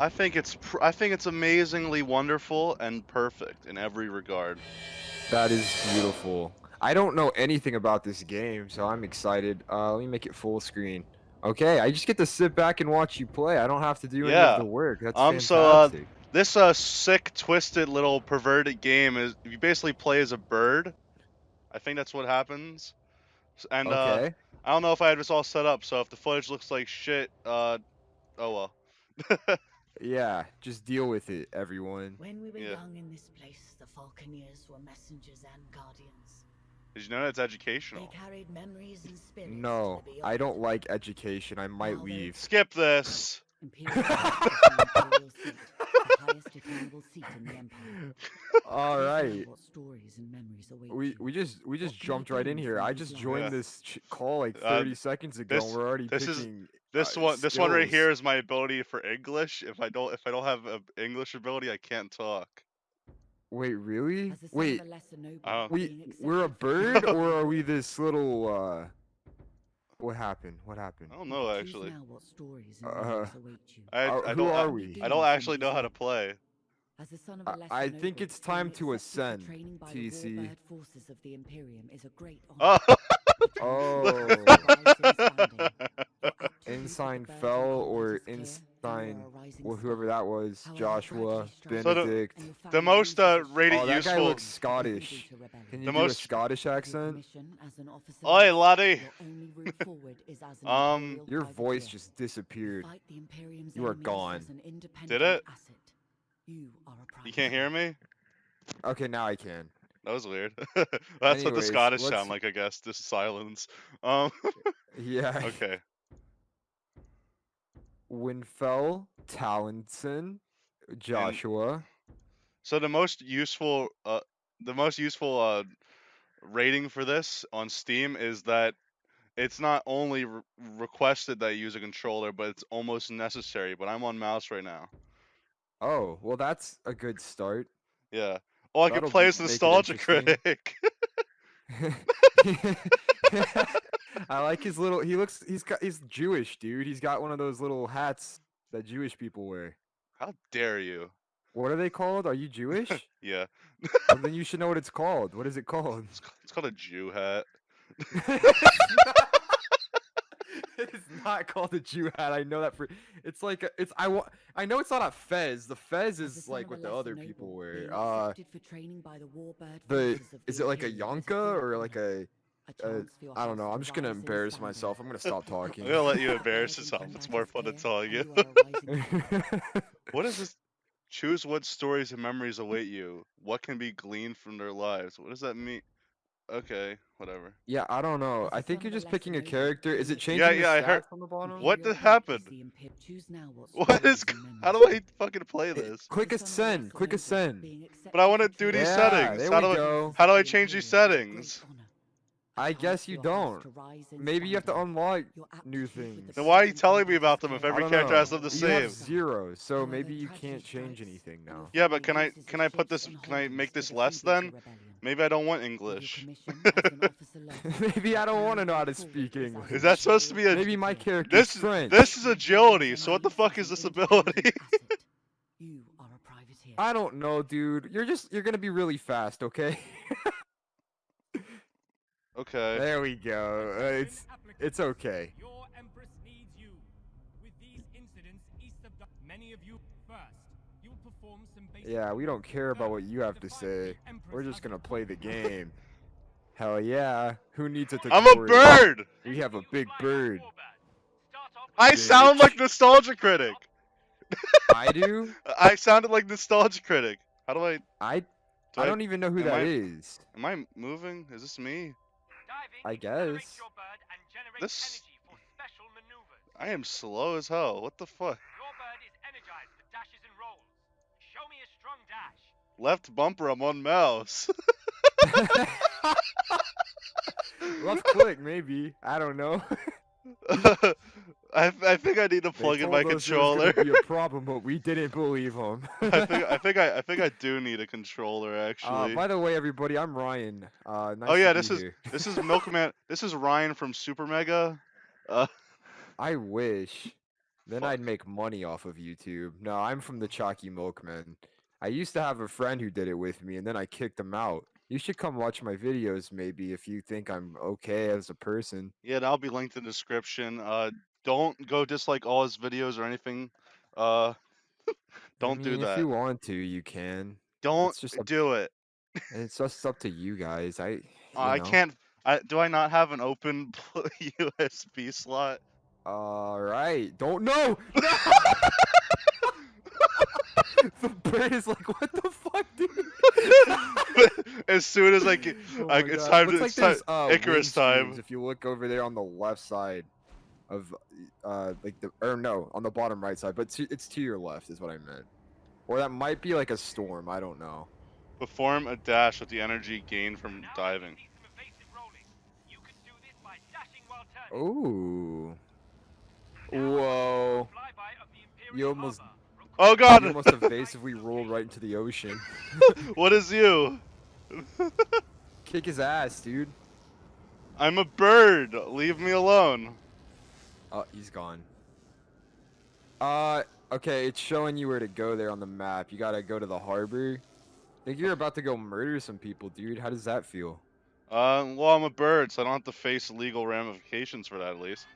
I think it's pr- I think it's amazingly wonderful and perfect in every regard. That is beautiful. I don't know anything about this game, so I'm excited. Uh, let me make it full screen. Okay, I just get to sit back and watch you play. I don't have to do any Yeah. of the work. That's Um, so, uh. This uh sick, twisted little perverted game is you basically play as a bird. I think that's what happens. And uh, okay. I don't know if I had this all set up, so if the footage looks like shit, uh, oh well. Yeah, just deal with it, everyone. When we were Yeah. young in this place, the Falconeers were messengers and guardians. Did you know that's They educational? carried memories and spirits. No, I don't like education. I might Now they- leave. Skip this. Imperial Guard is the imperial seat, the highest attainable seat in the Empire. All Please know right. What stories and memories await We we just we just What jumped right in here. I just joined Yeah. this ch- call like Uh, 30 seconds ago. this- and we're already this is- picking. This uh, one, this one right here is my ability for English. If I don't, if I don't have a English ability, I can't talk. Wait, really? As the son of Wait, a lesser noble, Uh, we we're a bird or are we this little uh? What happened? What happened? I don't know actually. now what stories and Uh, memories. I, I who don't. I- are we? I don't actually know how to play. As the son of I- a lesser I think it's time to ascend, TC. Forces of the Imperium is a great honor. Oh, Oh. Ensign Fell or is Ensign, are a rising or whoever that was, Joshua, gradually strive So the- Benedict. the most uh, rated Oh, that guy useful. looks Scottish. Can you The do a Scottish accent? commission as an officer Oi, laddie. Your only route forward is as an Um, Your voice just disappeared. Fight the Imperium's You are gone. as an independent Did it? You are a You can't hear me? Okay, now I can. That was weird. That's what the Scottish let's- sound like, I guess. Just silence. Um. Yeah. okay. Winfell, Tallinson, Joshua. So the most useful, uh, the most useful uh, rating for this on Steam is that it's not only re- requested that you use a controller, but it's almost necessary. But I'm on mouse right now. Oh, well, that's a good start. Yeah. Oh, I can That'll play as Nostalgia. Critic. I like his little. He looks. He's got. He's Jewish, dude. He's got one of those little hats that Jewish people wear. How dare you? What are they called? Are you Jewish? Yeah. well, then you should know what it's called. What is it called? It's, ca- it's called a Jew hat. it's not called a Jew hat. I know that for. It's like a, it's. I wa- I know it's not a fez. The fez is like what the other people wear. Uh, for training by the warbird the forces is it like a Imperium yonka or like a? A uh, chance for your I don't know. I'm just gonna embarrass myself. I'm gonna stop talking. I'm gonna let you embarrass yourself. It's more fun than clear, telling you. and you are a rising star. What is this? Choose what stories and memories await you. What can be gleaned from their lives? What does that mean? Okay, whatever. yeah, I don't know. I think you're just picking a character. Is it changing Yeah, the yeah, I heard- on the bottom? What Imperial the Guard is happened? the Imper- Choose now what What is? stories g- and How do I fucking play this? Quick As the son of a ascend. lesser Click noble, ascend. But I wanna accepted do these training Yeah, settings. there How we do I- go. how do I change these Imperium is a settings? Great honor. A I chance guess you don't. to rise in Maybe you have to unlock new aptitude with the things. Then why are you telling me about them if every character know. has them the You have same? zero, so maybe you can't change anything now. Yeah, but can I can I put this can I make this less then? Maybe I don't want English. commission as an officer left, Maybe I don't want to know how to speak English. Is that supposed to be a- Maybe my character? character's This French. this is agility. Your So what the fuck is this ability? asset. You are a privateer. I don't know, dude. You're just you're gonna be really fast, okay? okay. there we go. Uh, it's it's okay. Your Empress needs you. With these incidents east of the many of you first, you will perform some basic Yeah, we don't care about what you have to say. We're just gonna play the game. Hell yeah. Who needs a I'm a bird. We have a big bird. I sound like Nostalgia Critic. I do? I sounded like Nostalgia Critic. How do I? I Do I don't even know who am that I- is. Am I moving? Is this me? I guess. This- I am slow as hell. What the fuck? Your bird is energized for dashes and rolls. Show me a strong dash. Left bumper. I'm on mouse. Left click, maybe. I don't know. I I think I need to plug in my us there was controller. be a problem, but we didn't believe them. I think I think I I think I do need a controller Uh, actually. by the way, everybody, I'm Ryan. Uh, nice oh yeah, this is here. this is Milkman. This is Ryan from Super Mega. Uh, I wish. Then Fuck. I'd make money off of YouTube. No, I'm from the Chalky Milkman. I used to have a friend who did it with me, and then I kicked him out. You should come watch my videos, maybe, if you think I'm okay as a person. Yeah, that'll be linked in the description. Uh, don't go dislike all his videos or anything. Uh, don't do mean, that. If you want to, you can. Don't it's just do it. It's just up to you guys. I. You I can't. I do I not have an open USB slot? All right. Don't know. No! the bird is like, what the fuck, dude? as soon as I get, Oh I, it's God. time to like it's time, uh, Icarus time. If you look over there on the left side of, uh, like the or no, on the bottom right side, but to, it's to your left is what I meant. Or that might be like a storm. I don't know. Perform a dash with the energy gained from diving. see some evasive rolling. You can do this by dashing while turning. Ooh. Whoa. flyby of the Imperial You almost-. Oh You almost evasively rolled right into the ocean. what is you? Kick his ass, dude. I'm a bird. Leave me alone. Oh, he's gone. Uh, okay, it's showing you where to go there on the map. You gotta go to the harbor. I think you're about to go murder some people, dude. How does that feel? Uh, well, I'm a bird, so I don't have to face legal ramifications for that at least.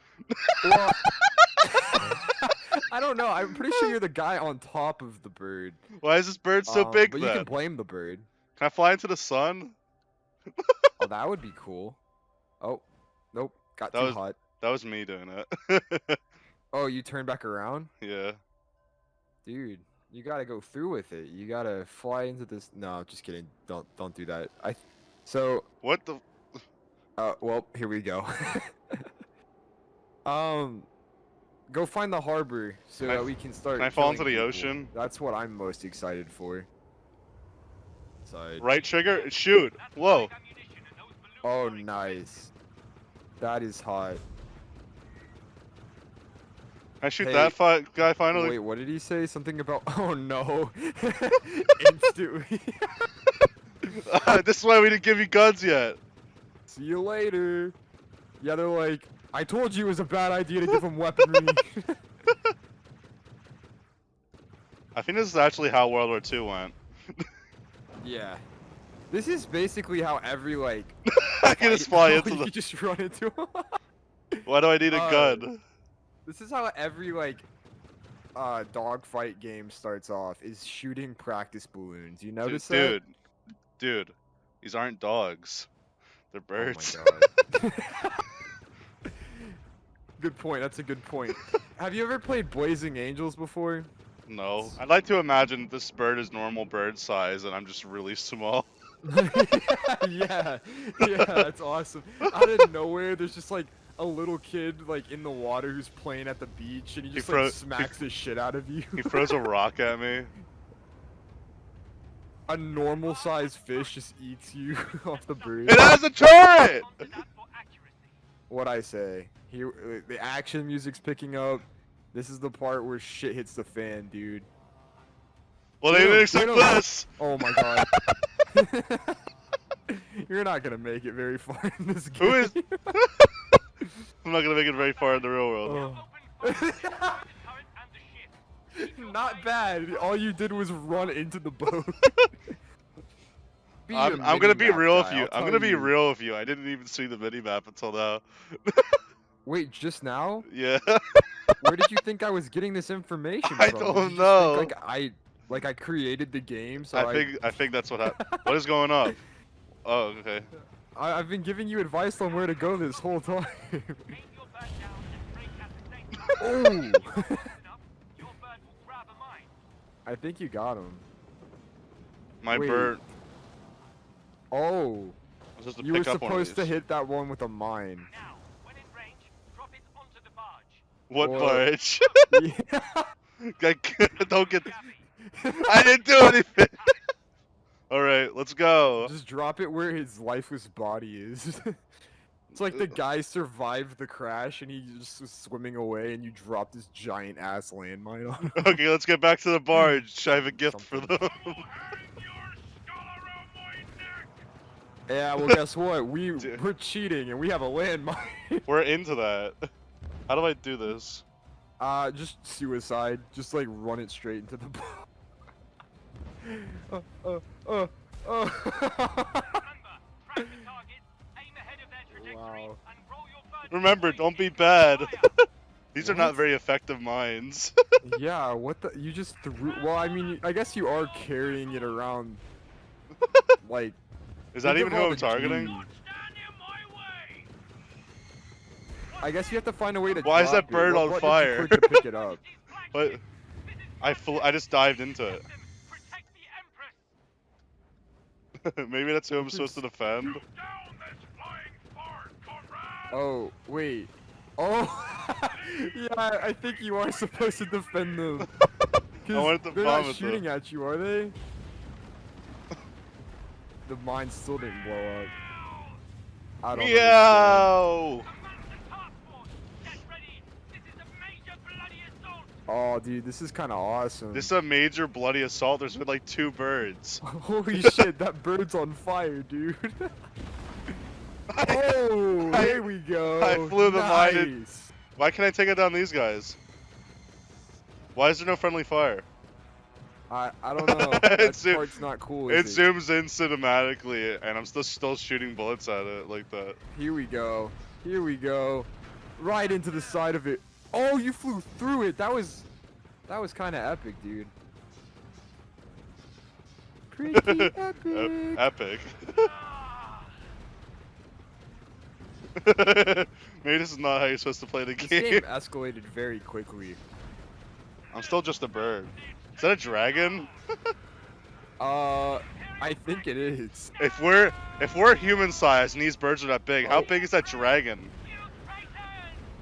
Well, I don't know. I'm pretty sure you're the guy on top of the bird. Why is this bird so Um, big But then? you can blame the bird. Can I fly into the sun? Oh, that would be cool. Oh, nope. Got That too was- hot. That was me doing it. Oh, you turned back around? yeah. Dude, you gotta go through with it. You gotta fly into this. No, just kidding. Don't don't do that. I. So What the? Uh, well, here we go. um, go find the harbor so Can that f- we can start. can I fall into the people. ocean? That's what I'm most excited for. Side. Right trigger? Shoot! Whoa! live ammunition and those balloons Oh, nice. That is hot. I shoot Hey, that fi- guy finally? Wait, what did he say? Something about? Oh no! Instantly. this is why we didn't give you guns yet. See you later. Yeah, they're like, I told you it was a bad idea to give him weaponry. I think this is actually how World War II went. yeah. This is basically how every like I can just fly into you just run into him. Why do I need a Uh, gun? This is how every like uh dogfight game starts off is shooting practice balloons. You Dude, notice that? dude, dude, these aren't dogs. They're birds. Oh my god. good point. That's a good point. Have you ever played Blazing Angels before? no, I'd like to imagine this bird is normal bird size, and I'm just really small. yeah, yeah, that's awesome. Out of nowhere, there's just like a little kid like in the water who's playing at the beach, and he He just fro- like smacks the shit out of you. He throws a rock at me. a normal sized fish just eats you off the bridge. It has a turret. What I say? Here, uh, the action music's picking up. This is the part where shit hits the fan, dude. Well, they didn't expect this. Oh my god. You're not gonna make it very far in this game. Who is- I'm not gonna make it very far in the real world. Oh. Open fire on the turret and the ship. Not bad. All you did was run into the boat. Be a I'm, I'm gonna be mini-map real with you. I'll I'm gonna be you. real with you. I didn't even see the mini map until now. Wait, just now? Yeah. Where did you think I was getting this information I from? Did don't you think, know. like I, like I created the game, so I I, think I think that's what happened. What is going on? Oh, okay. I, I've been giving you advice on where to go this whole time. Aim your bird down and brake at the same time. oh, Close enough, your bird will grab a mine. I think you got him. My Wait. bird Oh, you were pick up one of supposed to hit that one with a mine. Now, range, drop it onto the barge. What barge? yeah. Don't get. I didn't do anything. All right, let's go. Just drop it where his lifeless body is. it's like the guy survived the crash and he just was swimming away and you dropped this giant ass landmine on him. Okay, let's get back to the barge. I have a gift for them. yeah, well guess what? We Dude. we're cheating and we have a landmine. We're into that. How do I do this? Uh, just suicide. Just like run it straight into the ball. Remember, track the targets, aim ahead of their trajectory, Wow. and roll your bird Remember, don't be bad. fire. These are not very effective mines. yeah, what the? You just threw. Well, I mean, I guess you are carrying it around. Like. Is that even of who I'm targeting? G's. Don't stand in my way. I guess you have to find a way to. Why is that bird What on button did you fire? pick it up. But I flew, I just dived into it. Protect the Empress. Maybe that's who I'm supposed to defend. Down this flying fart, comrade. Oh wait. Oh. yeah, I I think you are supposed to defend them. 'Cause wanted to they're not it, though. shooting at you, are they? The mine still didn't blow up. I don't understand. Meow! Command the task force. Get ready. This is a major bloody assault. Oh, dude, this is kind of awesome. This is a major bloody assault. There's been like two birds. Holy shit, that bird's on fire, dude. oh, I- here we go. I flew the mine in- Why can't I take it down these guys? Why is there no friendly fire? I I don't know. That zoom- part's not cool. It? zooms in cinematically, and I'm still still shooting bullets at it like that. Here we go. Here we go. Right into the side of it. Oh, you flew through it. That was that was kind of epic, dude. Pretty Ep- epic. epic. Maybe this is not how you're supposed to play the This game. game escalated very quickly. I'm still just a bird. Is that a dragon? Uh, I think it is. If we're if we're human sized and these birds are that big, how Oh. big is that dragon?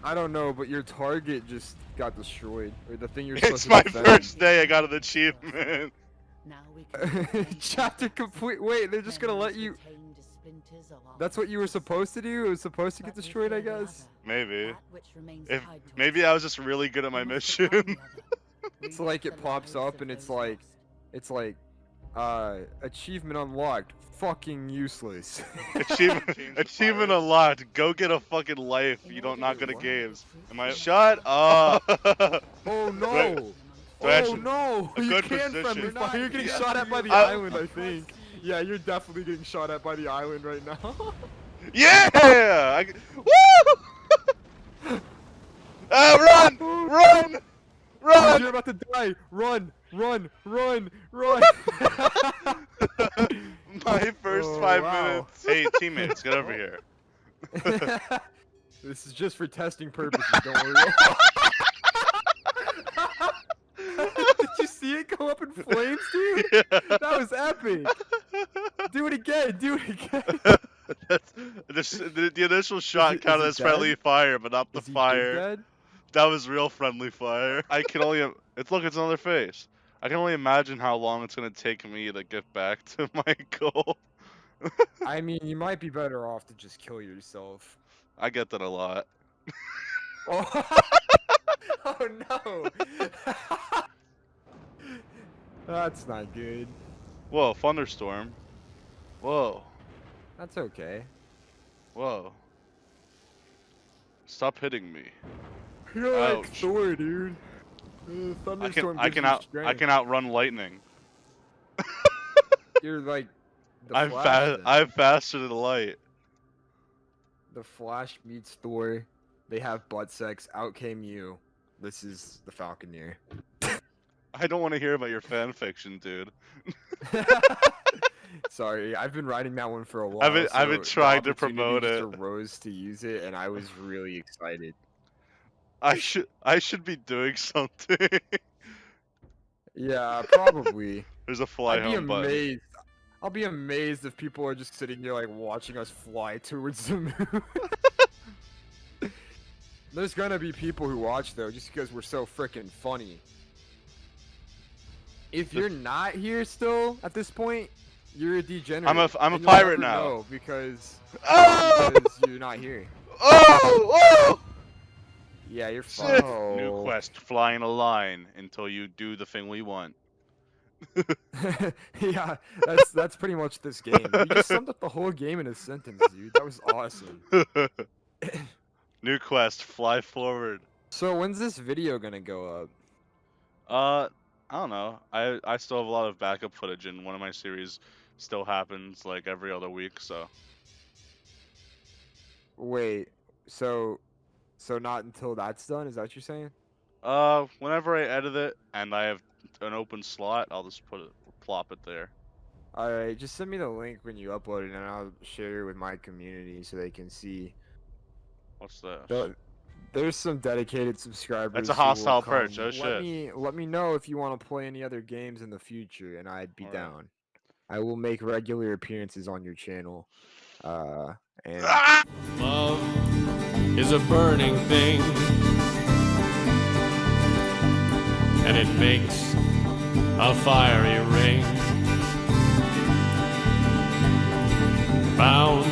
You traitors. I don't know, but your target just got destroyed, or the thing you're It's supposed my to defend. first day. I got an achievement. Now we can replace Chapter complete. Wait, they're just gonna let you. retained as splinters of our That's what you were supposed to do. It was supposed to get destroyed, I guess. Maybe. that which remains If maybe. I was just really good at my mission. become the other. It's like it pops up and it's like- It's like, uh, achievement unlocked. Fucking useless. achievement achievement unlocked. Go get a fucking life. You don't order not to good at games. Am I? from Shut up. oh no! Right. So oh actually, no! a You good can friendly position. fire. You're getting Yeah. shot at by the I- island, I think. Yeah, you're definitely getting shot at by the island right now. yeah. I, woo! ah, run, run, run. You're about to die. Run, run, run, run. My first Oh, five wow. minutes. Hey, teammates, get over here. this is just for testing purposes. Don't worry. Did you see it go up in flames, dude? That was epic. Do it again. Do it again. That's, the, the, the initial shot it- is counted it as friendly fire, but not the Is he fire. dead? That was real friendly fire. I can only. It's look, it's another face. I can only imagine how long it's gonna take me to get back to my goal. I mean, you might be better off to just kill yourself. I get that a lot. Oh, oh no. That's not good. Whoa, thunderstorm. Whoa, That's okay. whoa. Stop hitting me. You're like Ouch. Thor, dude. Uh, I can I can out I can outrun lightning. You're like. The I'm fast. then. I'm faster than light. The Flash meets Thor. They have butt sex. Out came you. This is the Falconeer. I don't want to hear about your fan fiction, dude. Sorry, I've been writing that one for a while. I've been- I've been trying to promote it. Rose to use it, and I was really excited. I should I should be doing something. Yeah, probably. There's a fly I'd be home button. amazed. I'll be amazed if people are just sitting here like watching us fly towards the moon. There's gonna be people who watch though, just because we're so freaking funny. If you're not here still at this point, you're a degenerate. I'm a I'm a pirate now. because Oh! because you're not here. Oh! Oh! Yeah, you're Shit. fine. New quest: fly in a line until you do the thing we want. yeah, that's that's pretty much this game. You just summed up the whole game in a sentence, dude. That was awesome. New quest: fly forward So when's this video gonna go up? Uh, I don't know. I I still have a lot of backup footage, and one of my series still happens like every other week. So Wait, so so not until that's done? Is that what you're saying? uh, whenever I edit it and I have an open slot, I'll just put it plop it there. All right, just send me the link when you upload it, and I'll share it with my community so they can see. What's this? The- There's some dedicated subscribers. That's a hostile perch, oh Let shit. me let me know if you want to play any other games in the future, and I'd be Alright. down. I will make regular appearances on your channel. Uh, and Ah! Love is a burning thing, and it makes a fiery ring. Bound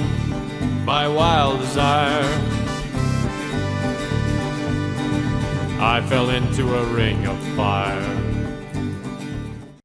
by wild desire, I fell into a ring of fire.